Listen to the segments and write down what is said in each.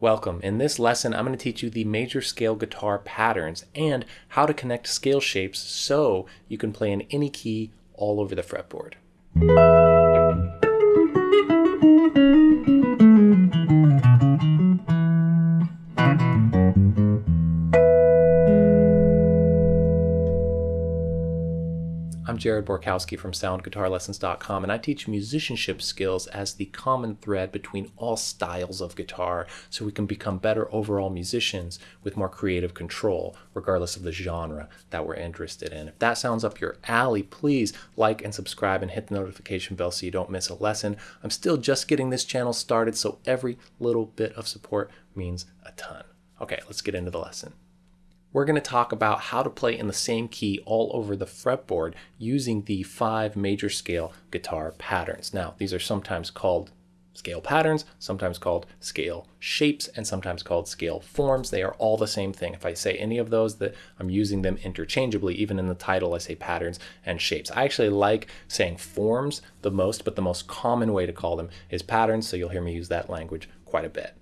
Welcome. In this lesson, I'm going to teach you the major scale guitar patterns and how to connect scale shapes so you can play in any key all over the fretboard. Jared Borkowski from SoundGuitarLessons.com, and I teach musicianship skills as the common thread between all styles of guitar so we can become better overall musicians with more creative control, regardless of the genre that we're interested in. If that sounds up your alley, please like and subscribe and hit the notification bell so you don't miss a lesson. I'm still just getting this channel started, so every little bit of support means a ton. Okay, let's get into the lesson we're going to talk about how to play in the same key all over the fretboard using the five major scale guitar patterns. Now, these are sometimes called scale patterns, sometimes called scale shapes, and sometimes called scale forms. They are all the same thing. If I say any of those, that I'm using them interchangeably. Even in the title, I say patterns and shapes. I actually like saying forms the most, but the most common way to call them is patterns, so you'll hear me use that language quite a bit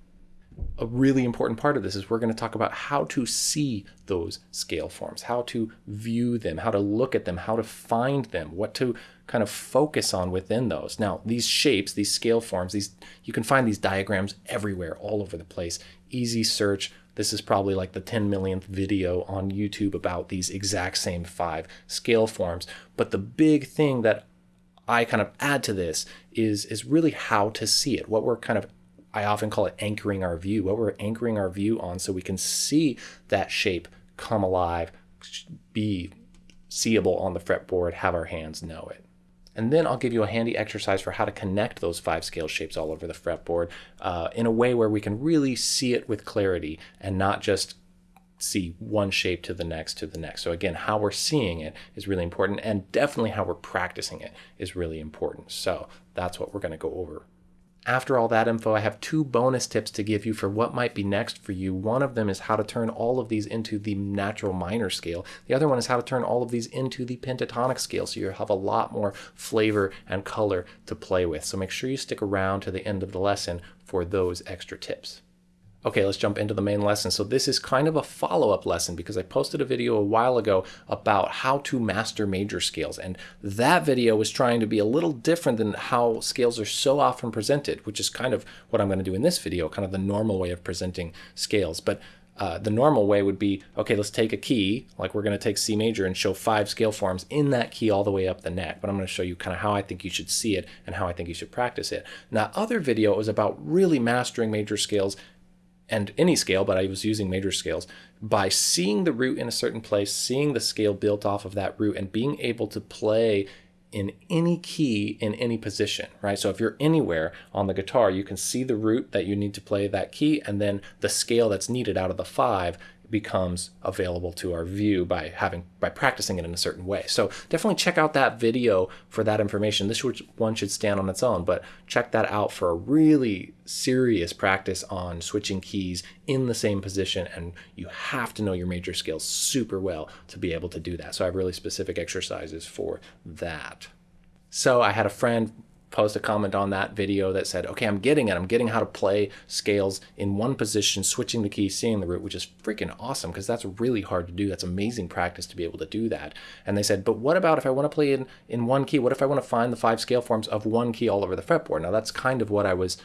a really important part of this is we're going to talk about how to see those scale forms, how to view them, how to look at them, how to find them, what to kind of focus on within those. Now, these shapes, these scale forms, these you can find these diagrams everywhere, all over the place. Easy search. This is probably like the 10 millionth video on YouTube about these exact same five scale forms. But the big thing that I kind of add to this is is really how to see it, what we're kind of I often call it anchoring our view, what we're anchoring our view on so we can see that shape come alive, be seeable on the fretboard, have our hands know it. And then I'll give you a handy exercise for how to connect those five scale shapes all over the fretboard uh, in a way where we can really see it with clarity and not just see one shape to the next to the next. So again, how we're seeing it is really important and definitely how we're practicing it is really important. So that's what we're going to go over after all that info, I have two bonus tips to give you for what might be next for you. One of them is how to turn all of these into the natural minor scale. The other one is how to turn all of these into the pentatonic scale so you have a lot more flavor and color to play with. So make sure you stick around to the end of the lesson for those extra tips. Okay, let's jump into the main lesson. So this is kind of a follow-up lesson because I posted a video a while ago about how to master major scales. And that video was trying to be a little different than how scales are so often presented, which is kind of what I'm going to do in this video, kind of the normal way of presenting scales. But uh, the normal way would be, okay, let's take a key, like we're going to take C major and show five scale forms in that key all the way up the neck. But I'm going to show you kind of how I think you should see it and how I think you should practice it. Now, other video was about really mastering major scales and any scale, but I was using major scales, by seeing the root in a certain place, seeing the scale built off of that root, and being able to play in any key in any position, right? So if you're anywhere on the guitar, you can see the root that you need to play that key, and then the scale that's needed out of the five becomes available to our view by having by practicing it in a certain way. So definitely check out that video for that information. This one should stand on its own, but check that out for a really serious practice on switching keys in the same position and you have to know your major scales super well to be able to do that. So I have really specific exercises for that. So I had a friend post a comment on that video that said, okay, I'm getting it. I'm getting how to play scales in one position, switching the key, seeing the root, which is freaking awesome because that's really hard to do. That's amazing practice to be able to do that. And they said, but what about if I want to play in, in one key? What if I want to find the five scale forms of one key all over the fretboard? Now that's kind of what I was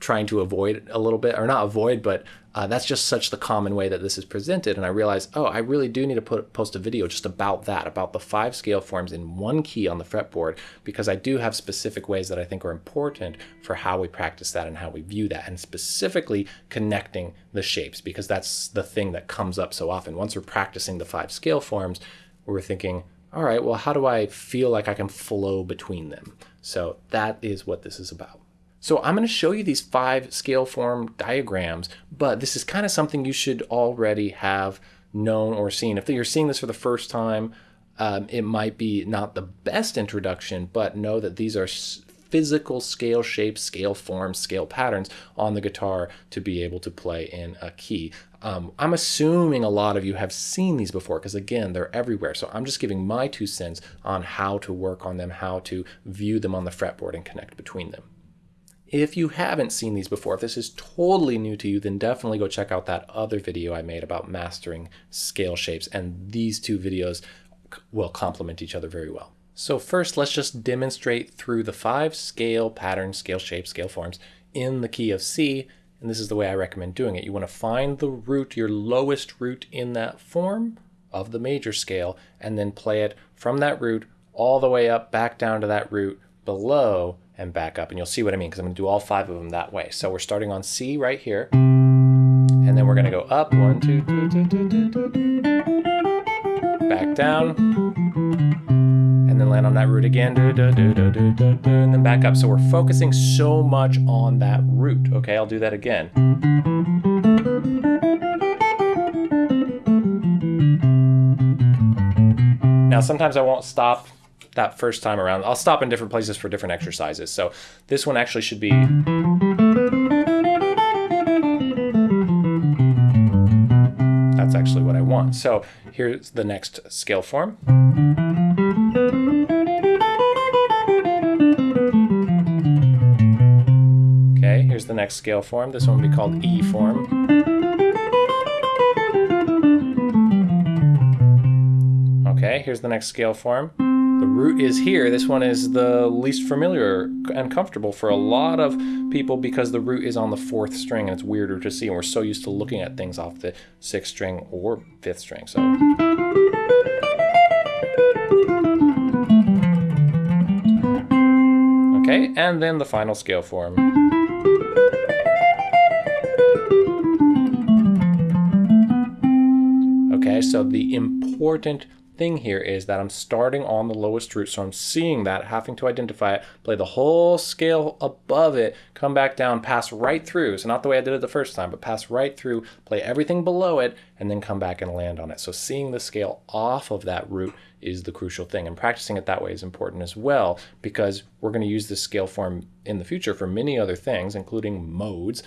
trying to avoid a little bit, or not avoid, but uh, that's just such the common way that this is presented. And I realized, oh, I really do need to put post a video just about that, about the five scale forms in one key on the fretboard, because I do have specific ways that I think are important for how we practice that and how we view that, and specifically connecting the shapes, because that's the thing that comes up so often. Once we're practicing the five scale forms, we're thinking, all right, well, how do I feel like I can flow between them? So that is what this is about. So I'm going to show you these five scale form diagrams, but this is kind of something you should already have known or seen. If you're seeing this for the first time, um, it might be not the best introduction, but know that these are physical scale shapes, scale forms, scale patterns on the guitar to be able to play in a key. Um, I'm assuming a lot of you have seen these before because again, they're everywhere. So I'm just giving my two cents on how to work on them, how to view them on the fretboard and connect between them. If you haven't seen these before, if this is totally new to you, then definitely go check out that other video I made about mastering scale shapes. And these two videos will complement each other very well. So first, let's just demonstrate through the five scale patterns, scale shapes, scale forms in the key of C. And this is the way I recommend doing it. You want to find the root, your lowest root in that form of the major scale, and then play it from that root all the way up, back down to that root below and back up. And you'll see what I mean because I'm going to do all five of them that way. So we're starting on C right here. And then we're going to go up, one, two, two, two, two, two, two, back down, and then land on that root again, and then back up. So we're focusing so much on that root. Okay, I'll do that again. Now, sometimes I won't stop that first time around. I'll stop in different places for different exercises. So this one actually should be. That's actually what I want. So here's the next scale form. Okay, here's the next scale form. This one will be called E form. Okay, here's the next scale form. The root is here. This one is the least familiar and comfortable for a lot of people because the root is on the fourth string and it's weirder to see and we're so used to looking at things off the sixth string or fifth string. So Okay, and then the final scale form. Okay, so the important thing here is that I'm starting on the lowest root, so I'm seeing that, having to identify it, play the whole scale above it, come back down, pass right through. So not the way I did it the first time, but pass right through, play everything below it, and then come back and land on it. So seeing the scale off of that root is the crucial thing. And practicing it that way is important as well, because we're going to use this scale form in the future for many other things, including modes.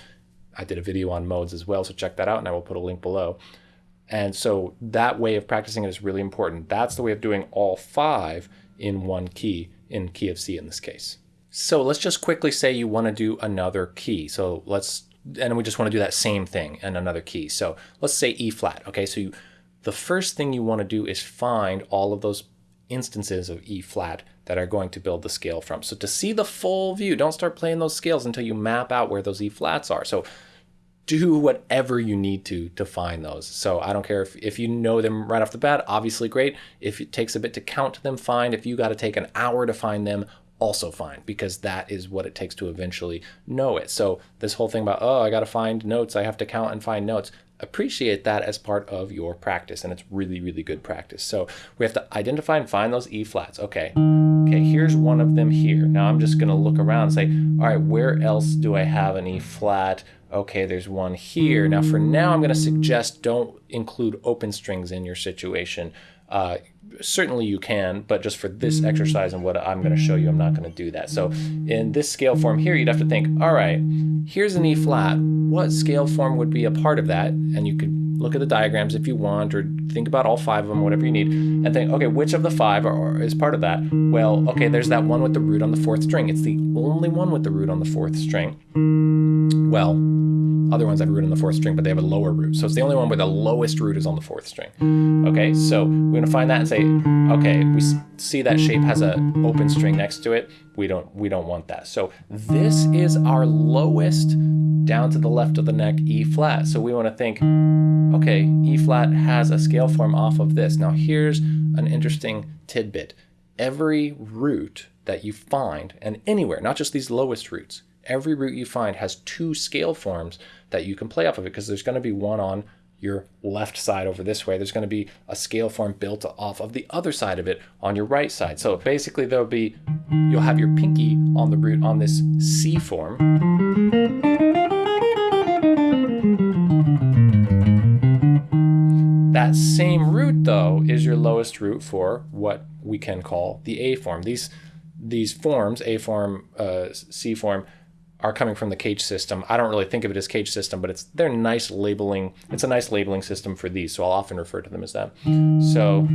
I did a video on modes as well, so check that out, and I will put a link below. And so that way of practicing it is really important. That's the way of doing all five in one key, in key of C in this case. So let's just quickly say you want to do another key. So let's, and we just want to do that same thing in another key. So let's say E flat. Okay, so you, the first thing you want to do is find all of those instances of E flat that are going to build the scale from. So to see the full view, don't start playing those scales until you map out where those E flats are. So do whatever you need to to find those. So I don't care if, if you know them right off the bat, obviously great. If it takes a bit to count them, fine. If you got to take an hour to find them, also fine, because that is what it takes to eventually know it. So this whole thing about, oh, I got to find notes, I have to count and find notes, appreciate that as part of your practice and it's really really good practice so we have to identify and find those e flats okay okay here's one of them here now i'm just going to look around and say all right where else do i have an e flat okay, there's one here. Now for now, I'm going to suggest don't include open strings in your situation. Uh, certainly you can, but just for this exercise and what I'm going to show you, I'm not going to do that. So in this scale form here, you'd have to think, all right, here's an E flat. What scale form would be a part of that? And you could look at the diagrams if you want, or think about all five of them, whatever you need, and think, okay, which of the five are, is part of that? Well, okay, there's that one with the root on the fourth string. It's the only one with the root on the fourth string. Well, other ones have root on the fourth string, but they have a lower root. So it's the only one where the lowest root is on the fourth string. Okay, so we're gonna find that and say, okay, we see that shape has an open string next to it. We don't, we don't want that. So this is our lowest down to the left of the neck E flat. So we wanna think, okay, E flat has a scale form off of this. Now here's an interesting tidbit. Every root that you find, and anywhere, not just these lowest roots, every root you find has two scale forms that you can play off of it because there's going to be one on your left side over this way. There's going to be a scale form built off of the other side of it on your right side. So basically there'll be, you'll have your pinky on the root on this C form. That same root though is your lowest root for what we can call the A form. These, these forms, A form, uh, C form, are coming from the CAGED system. I don't really think of it as CAGED system, but it's they're nice labeling. It's a nice labeling system for these, so I'll often refer to them as that. So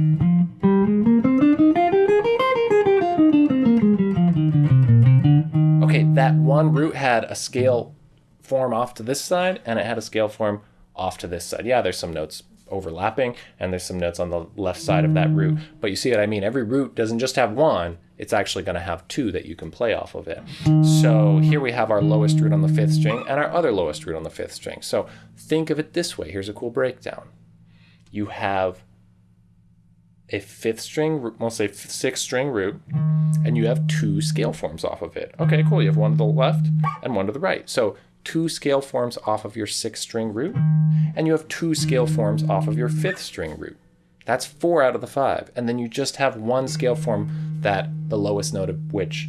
okay, that one root had a scale form off to this side and it had a scale form off to this side. Yeah, there's some notes overlapping and there's some notes on the left side of that root. But you see what I mean? Every root doesn't just have one, it's actually going to have two that you can play off of it. So here we have our lowest root on the fifth string and our other lowest root on the fifth string. So think of it this way. Here's a cool breakdown. You have a fifth string, we'll say sixth string root, and you have two scale forms off of it. Okay, cool. You have one to the left and one to the right. So two scale forms off of your sixth string root, and you have two scale forms off of your fifth string root. That's four out of the five. And then you just have one scale form that the lowest note of which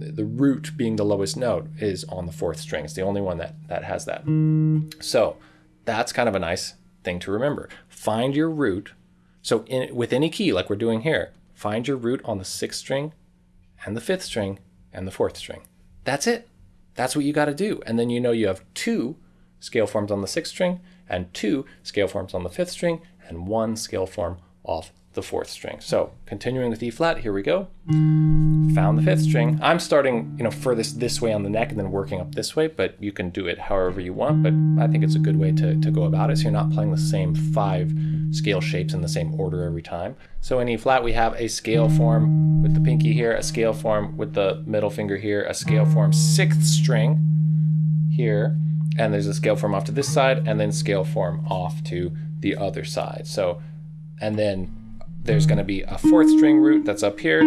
the root being the lowest note is on the fourth string. It's the only one that, that has that. So that's kind of a nice thing to remember. Find your root. So in, with any key, like we're doing here, find your root on the sixth string and the fifth string and the fourth string. That's it. That's what you got to do. And then you know you have two scale forms on the sixth string and two scale forms on the fifth string and one scale form off the fourth string. So continuing with E flat, here we go. Found the fifth string. I'm starting, you know, furthest this way on the neck and then working up this way, but you can do it however you want. But I think it's a good way to, to go about it. So you're not playing the same five scale shapes in the same order every time. So in E flat, we have a scale form with the pinky here, a scale form with the middle finger here, a scale form sixth string here, and there's a scale form off to this side, and then scale form off to the other side. So, and then there's going to be a fourth string root that's up here.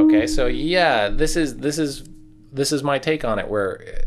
Okay, so yeah, this is this is this is my take on it where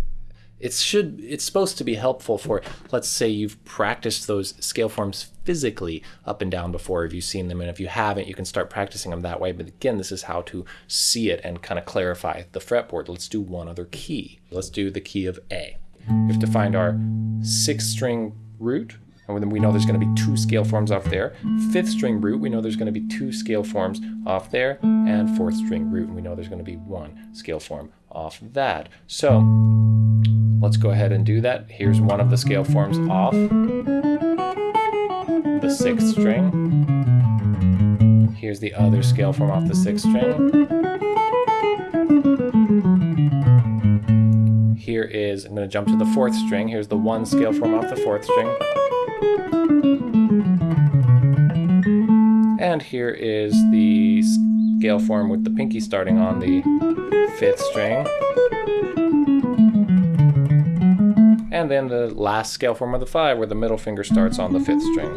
it should it's supposed to be helpful for let's say you've practiced those scale forms physically up and down before if you've seen them and if you haven't you can start practicing them that way. But again this is how to see it and kind of clarify the fretboard. Let's do one other key. Let's do the key of a we have to find our sixth string root and then we know there's going to be two scale forms off there. Fifth string root, we know there's going to be two scale forms off there. And fourth string root, and we know there's going to be one scale form off that. So let's go ahead and do that. Here's one of the scale forms off the sixth string. Here's the other scale form off the sixth string. Here is, I'm going to jump to the fourth string. Here's the one scale form off the fourth string. And here is the scale form with the pinky starting on the fifth string. And then the last scale form of the five where the middle finger starts on the fifth string.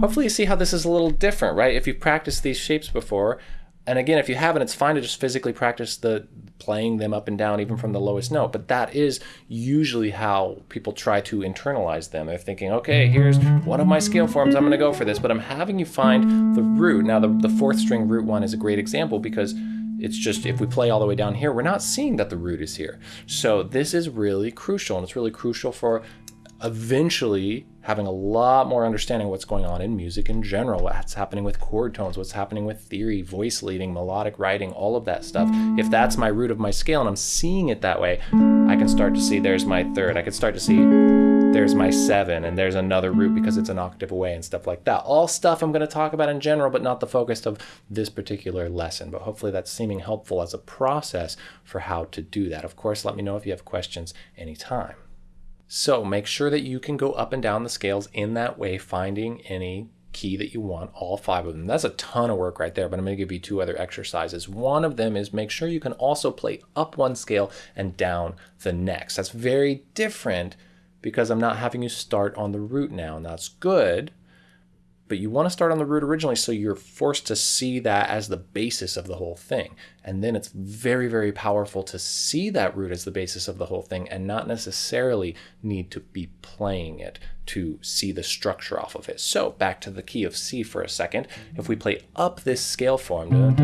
Hopefully you see how this is a little different, right? If you've practiced these shapes before, and again, if you haven't, it's fine to just physically practice the playing them up and down, even from the lowest note. But that is usually how people try to internalize them. They're thinking, okay, here's one of my scale forms. I'm going to go for this. But I'm having you find the root. Now, the, the fourth string root one is a great example because it's just if we play all the way down here, we're not seeing that the root is here. So this is really crucial. And it's really crucial for eventually having a lot more understanding what's going on in music in general, what's happening with chord tones, what's happening with theory, voice leading, melodic writing, all of that stuff. If that's my root of my scale and I'm seeing it that way, I can start to see there's my third. I can start to see there's my seven and there's another root because it's an octave away and stuff like that. All stuff I'm going to talk about in general, but not the focus of this particular lesson. But hopefully that's seeming helpful as a process for how to do that. Of course, let me know if you have questions anytime. So make sure that you can go up and down the scales in that way, finding any key that you want, all five of them. That's a ton of work right there, but I'm to give you two other exercises. One of them is make sure you can also play up one scale and down the next. That's very different because I'm not having you start on the root now, and that's good but you want to start on the root originally so you're forced to see that as the basis of the whole thing. And then it's very, very powerful to see that root as the basis of the whole thing and not necessarily need to be playing it to see the structure off of it. So back to the key of C for a second. If we play up this scale form,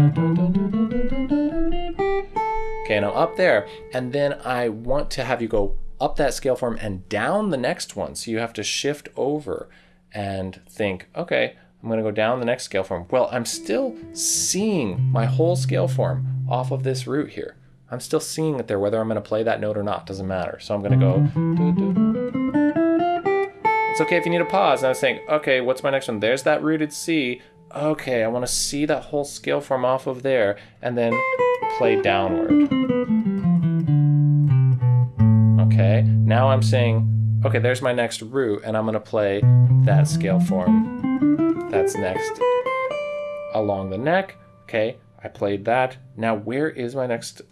okay, now up there, and then I want to have you go up that scale form and down the next one. So you have to shift over and think, okay, I'm going to go down the next scale form. Well, I'm still seeing my whole scale form off of this root here. I'm still seeing it there, whether I'm going to play that note or not, doesn't matter. So I'm going to go. It's okay if you need a pause. And I was saying, okay, what's my next one? There's that rooted C. Okay, I want to see that whole scale form off of there and then play downward. Okay, now I'm saying, okay, there's my next root and I'm to play that scale form that's next along the neck. Okay, I played that. Now, where is my next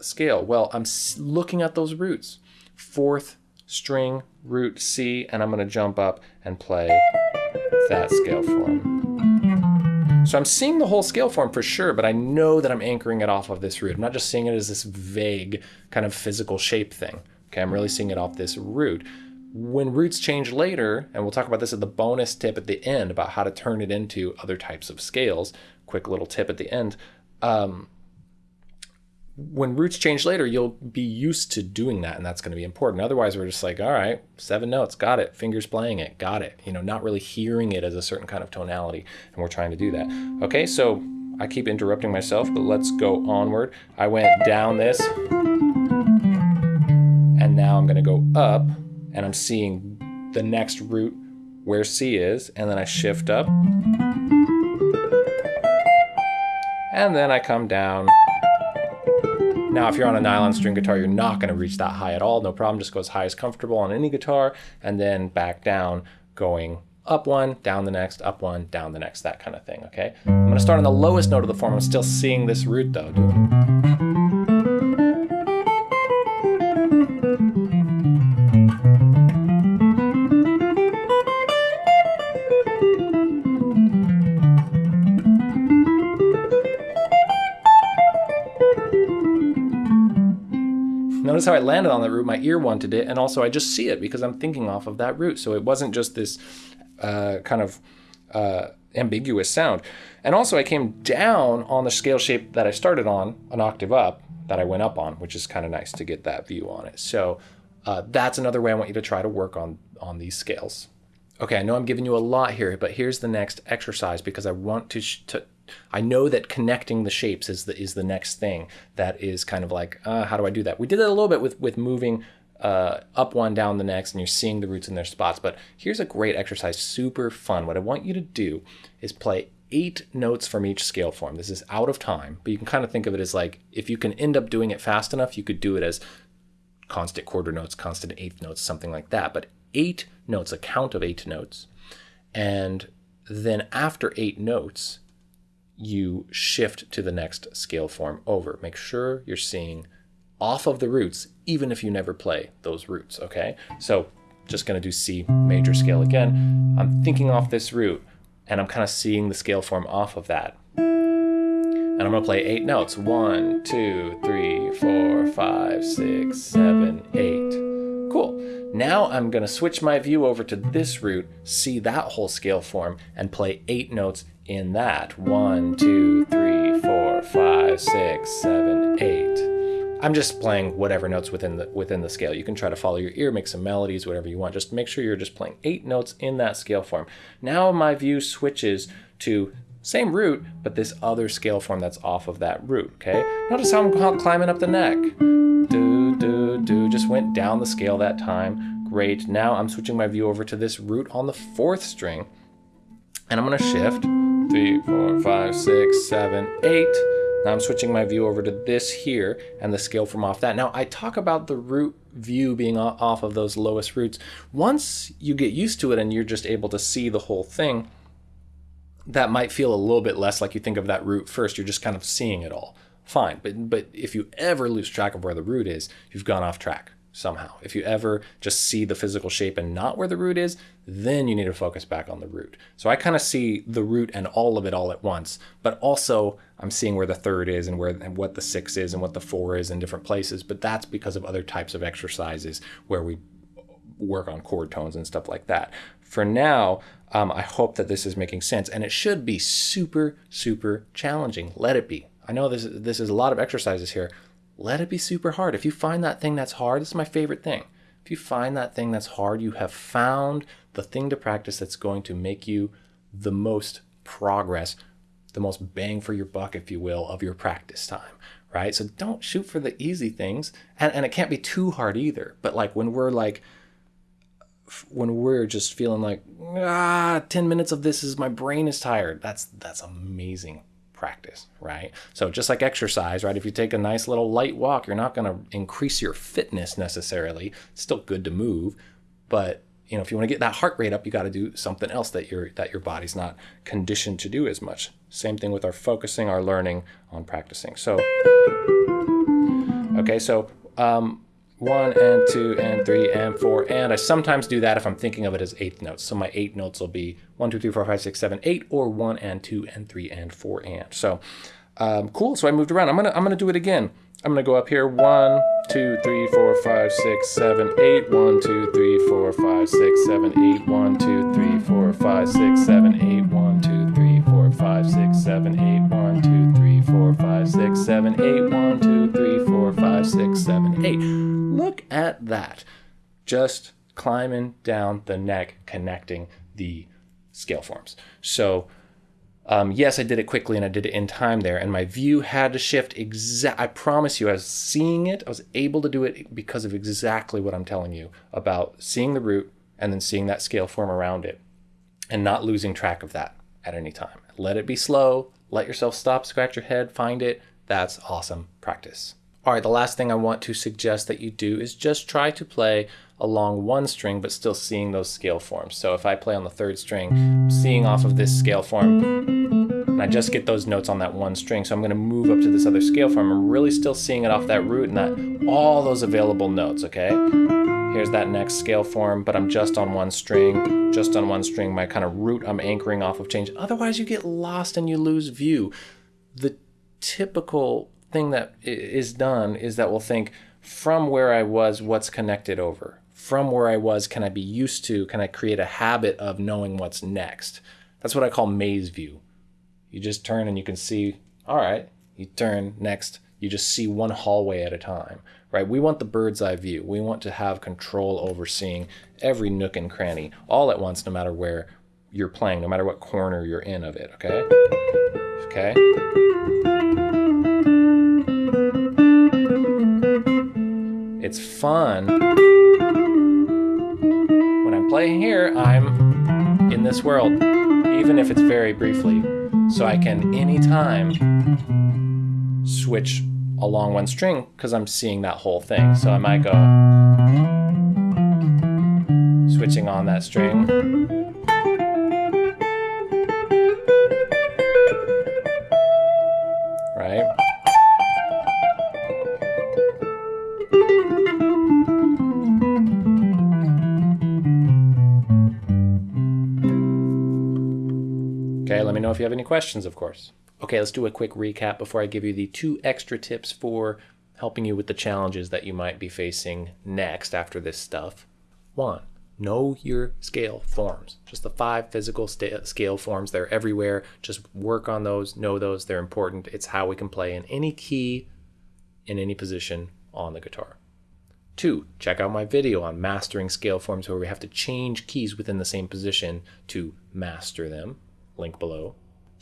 scale? Well, I'm looking at those roots. Fourth string, root C, and I'm to jump up and play that scale form. So I'm seeing the whole scale form for sure, but I know that I'm anchoring it off of this root. I'm not just seeing it as this vague kind of physical shape thing. Okay, I'm really seeing it off this root. When roots change later, and we'll talk about this at the bonus tip at the end about how to turn it into other types of scales, quick little tip at the end. Um, when roots change later, you'll be used to doing that, and that's going to be important. Otherwise, we're just like, all right, seven notes, got it, fingers playing it, got it. You know, not really hearing it as a certain kind of tonality, and we're trying to do that. Okay, so I keep interrupting myself, but let's go onward. I went down this, now I'm going to go up, and I'm seeing the next root where C is, and then I shift up, and then I come down now, if you're on a nylon string guitar, you're not going to reach that high at all. No problem. Just go as high as comfortable on any guitar and then back down going up one, down the next, up one, down the next, that kind of thing, okay? I'm going to start on the lowest note of the form. I'm still seeing this root though. How I landed on that root. My ear wanted it, and also I just see it because I'm thinking off of that root. So it wasn't just this uh, kind of uh, ambiguous sound. And also I came down on the scale shape that I started on, an octave up, that I went up on, which is kind of nice to get that view on it. So uh, that's another way I want you to try to work on, on these scales. Okay, I know I'm giving you a lot here, but here's the next exercise because I want to, to I know that connecting the shapes is the is the next thing that is kind of like uh, how do I do that? We did that a little bit with with moving uh, up one down the next and you're seeing the roots in their spots. But here's a great exercise, super fun. What I want you to do is play eight notes from each scale form. This is out of time, but you can kind of think of it as like if you can end up doing it fast enough, you could do it as constant quarter notes, constant eighth notes, something like that. But eight notes, a count of eight notes. And then after eight notes, you shift to the next scale form over. Make sure you're seeing off of the roots, even if you never play those roots, okay? So just gonna do C major scale again. I'm thinking off this root and I'm kind of seeing the scale form off of that. And I'm gonna play eight notes. One, two, three, four, five, six, seven, eight. Cool. Now I'm gonna switch my view over to this root, see that whole scale form, and play eight notes in that. One, two, three, four, five, six, seven, eight. I'm just playing whatever notes within the within the scale. You can try to follow your ear, make some melodies, whatever you want. Just make sure you're just playing eight notes in that scale form. Now my view switches to same root, but this other scale form that's off of that root, okay? Notice how I'm climbing up the neck. Do, do, do, just went down the scale that time. Great, now I'm switching my view over to this root on the fourth string, and I'm gonna shift three, four, five, six, seven, eight. Now I'm switching my view over to this here and the scale from off that. Now I talk about the root view being off of those lowest roots. Once you get used to it and you're just able to see the whole thing, that might feel a little bit less like you think of that root first. You're just kind of seeing it all. Fine. But, but if you ever lose track of where the root is, you've gone off track somehow. If you ever just see the physical shape and not where the root is, then you need to focus back on the root. So I kind of see the root and all of it all at once, but also I'm seeing where the third is and where and what the six is and what the four is in different places. But that's because of other types of exercises where we work on chord tones and stuff like that. For now, um, I hope that this is making sense, and it should be super, super challenging. Let it be. I know this is this is a lot of exercises here let it be super hard. If you find that thing that's hard, this is my favorite thing. If you find that thing that's hard, you have found the thing to practice that's going to make you the most progress, the most bang for your buck, if you will, of your practice time, right? So don't shoot for the easy things. And, and it can't be too hard either. But like when we're like when we're just feeling like ah 10 minutes of this is my brain is tired that's that's amazing practice right? So just like exercise right if you take a nice little light walk you're not going to increase your fitness necessarily. It's still good to move but you know if you want to get that heart rate up you got to do something else that your that your body's not conditioned to do as much. Same thing with our focusing our learning on practicing. So okay so um, one and two and three and four and I sometimes do that if I'm thinking of it as eighth notes. So my eight notes will be one two three four five six seven eight or one and two and three and four and. So um, cool. So I moved around. I'm gonna I'm gonna do it again. I'm gonna go up here. One two three four five six seven eight. One two three four five six seven eight. One two three four five six seven eight. One two three four five six seven eight. One two three four five six seven eight. One two three four five six seven eight Look at that. Just climbing down the neck, connecting the scale forms. So, um, yes, I did it quickly and I did it in time there, and my view had to shift. Exact. I promise you, I was seeing it. I was able to do it because of exactly what I'm telling you about seeing the root and then seeing that scale form around it, and not losing track of that at any time. Let it be slow. Let yourself stop, scratch your head, find it. That's awesome practice. All right, the last thing I want to suggest that you do is just try to play along one string, but still seeing those scale forms. So if I play on the third string, seeing off of this scale form, and I just get those notes on that one string. So I'm gonna move up to this other scale form. I'm really still seeing it off that root and that all those available notes, okay? Here's that next scale form, but I'm just on one string, just on one string. My kind of root I'm anchoring off of change. Otherwise you get lost and you lose view. The typical thing that is done is that we'll think from where I was, what's connected over? From where I was, can I be used to? Can I create a habit of knowing what's next? That's what I call maze view. You just turn and you can see, all right, you turn next, you just see one hallway at a time, right? We want the bird's eye view. We want to have control over seeing every nook and cranny all at once, no matter where you're playing, no matter what corner you're in of it, okay? Okay? It's fun. When I'm playing here, I'm in this world, even if it's very briefly. So I can anytime switch along one string because I'm seeing that whole thing. So I might go switching on that string. You have any questions, of course. Okay, let's do a quick recap before I give you the two extra tips for helping you with the challenges that you might be facing next after this stuff. One, know your scale forms. Just the five physical scale forms, they're everywhere. Just work on those, know those, they're important. It's how we can play in any key, in any position on the guitar. Two, check out my video on mastering scale forms where we have to change keys within the same position to master them link below.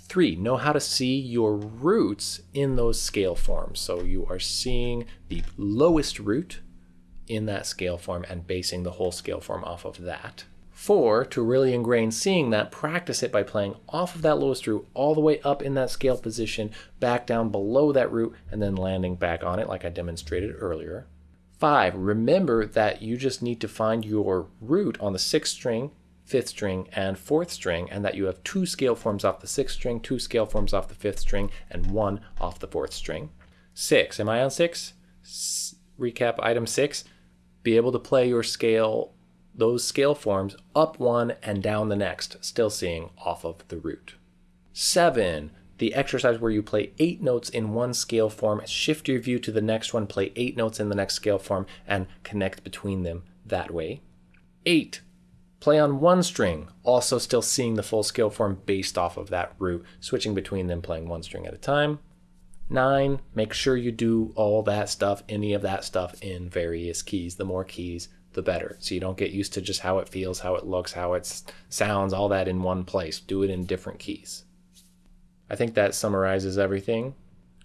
Three, know how to see your roots in those scale forms. So you are seeing the lowest root in that scale form and basing the whole scale form off of that. Four, to really ingrain seeing that, practice it by playing off of that lowest root all the way up in that scale position, back down below that root, and then landing back on it like I demonstrated earlier. Five, remember that you just need to find your root on the sixth string fifth string, and fourth string, and that you have two scale forms off the sixth string, two scale forms off the fifth string, and one off the fourth string. Six, am I on six? S recap item six, be able to play your scale, those scale forms up one and down the next, still seeing off of the root. Seven, the exercise where you play eight notes in one scale form, shift your view to the next one, play eight notes in the next scale form, and connect between them that way. Eight, Play on one string, also still seeing the full scale form based off of that root, switching between them playing one string at a time. Nine, make sure you do all that stuff, any of that stuff in various keys. The more keys, the better. So you don't get used to just how it feels, how it looks, how it sounds, all that in one place. Do it in different keys. I think that summarizes everything.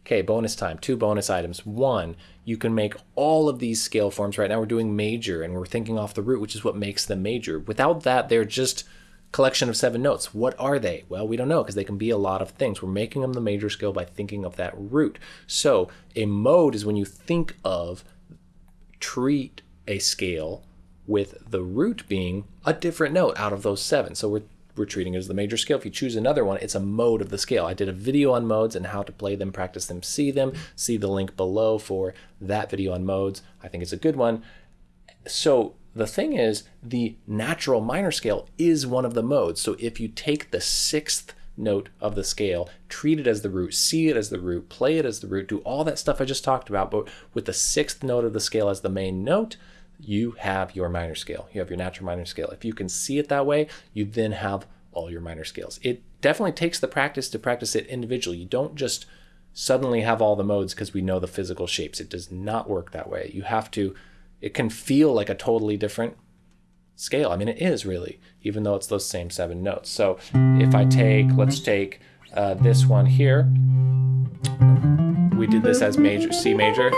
Okay, bonus time, two bonus items. One, you can make all of these scale forms. Right now we're doing major and we're thinking off the root, which is what makes them major. Without that, they're just collection of seven notes. What are they? Well, we don't know because they can be a lot of things. We're making them the major scale by thinking of that root. So a mode is when you think of treat a scale with the root being a different note out of those seven. So we're we're treating it as the major scale. If you choose another one, it's a mode of the scale. I did a video on modes and how to play them, practice them, see them. See the link below for that video on modes. I think it's a good one. So the thing is, the natural minor scale is one of the modes. So if you take the sixth note of the scale, treat it as the root, see it as the root, play it as the root, do all that stuff I just talked about, but with the sixth note of the scale as the main note, you have your minor scale. You have your natural minor scale. If you can see it that way, you then have all your minor scales. It definitely takes the practice to practice it individually. You don't just suddenly have all the modes because we know the physical shapes. It does not work that way. You have to, it can feel like a totally different scale. I mean, it is really, even though it's those same seven notes. So if I take, let's take uh, this one here. We did this as major, C major.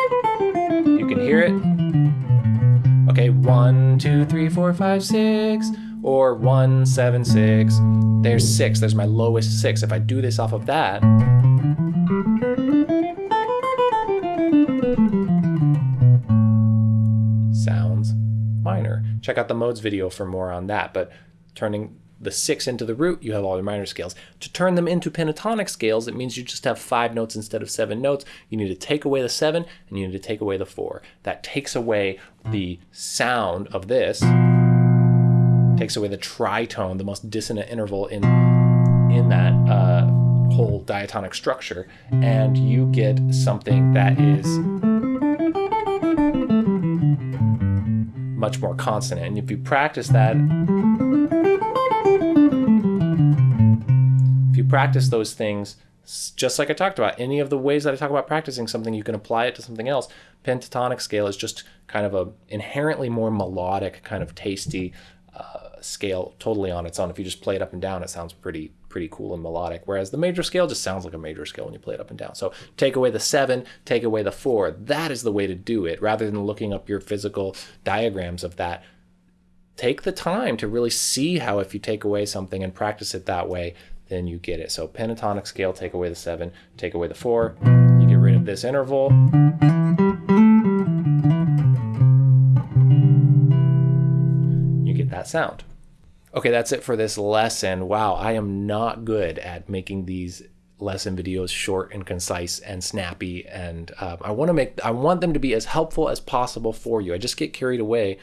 You can hear it. Okay, one, two, three, four, five, six, or one, seven, six. There's six, there's my lowest six. If I do this off of that, sounds minor. Check out the modes video for more on that, but turning the six into the root, you have all your minor scales. To turn them into pentatonic scales, it means you just have five notes instead of seven notes. You need to take away the seven and you need to take away the four. That takes away the sound of this, takes away the tritone, the most dissonant interval in, in that uh, whole diatonic structure, and you get something that is much more consonant. And if you practice that, practice those things just like I talked about, any of the ways that I talk about practicing something, you can apply it to something else. Pentatonic scale is just kind of a inherently more melodic, kind of tasty uh, scale, totally on its own. If you just play it up and down, it sounds pretty pretty cool and melodic. Whereas the major scale just sounds like a major scale when you play it up and down. So take away the seven, take away the four. That is the way to do it, rather than looking up your physical diagrams of that. Take the time to really see how if you take away something and practice it that way, then you get it. So pentatonic scale, take away the seven, take away the four, you get rid of this interval. You get that sound. Okay, that's it for this lesson. Wow, I am not good at making these lesson videos short and concise and snappy and um, I want to make I want them to be as helpful as possible for you. I just get carried away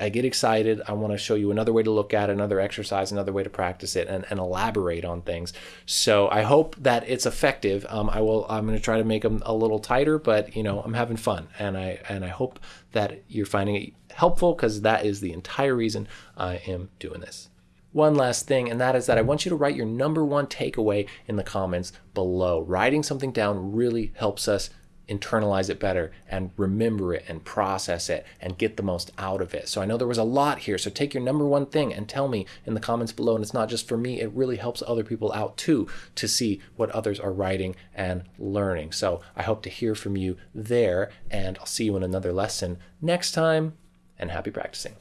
I get excited. I want to show you another way to look at another exercise, another way to practice it, and, and elaborate on things. So I hope that it's effective. Um, I will. I'm going to try to make them a little tighter, but you know, I'm having fun, and I and I hope that you're finding it helpful because that is the entire reason I am doing this. One last thing, and that is that I want you to write your number one takeaway in the comments below. Writing something down really helps us internalize it better and remember it and process it and get the most out of it. So I know there was a lot here. So take your number one thing and tell me in the comments below. And it's not just for me, it really helps other people out too to see what others are writing and learning. So I hope to hear from you there and I'll see you in another lesson next time and happy practicing.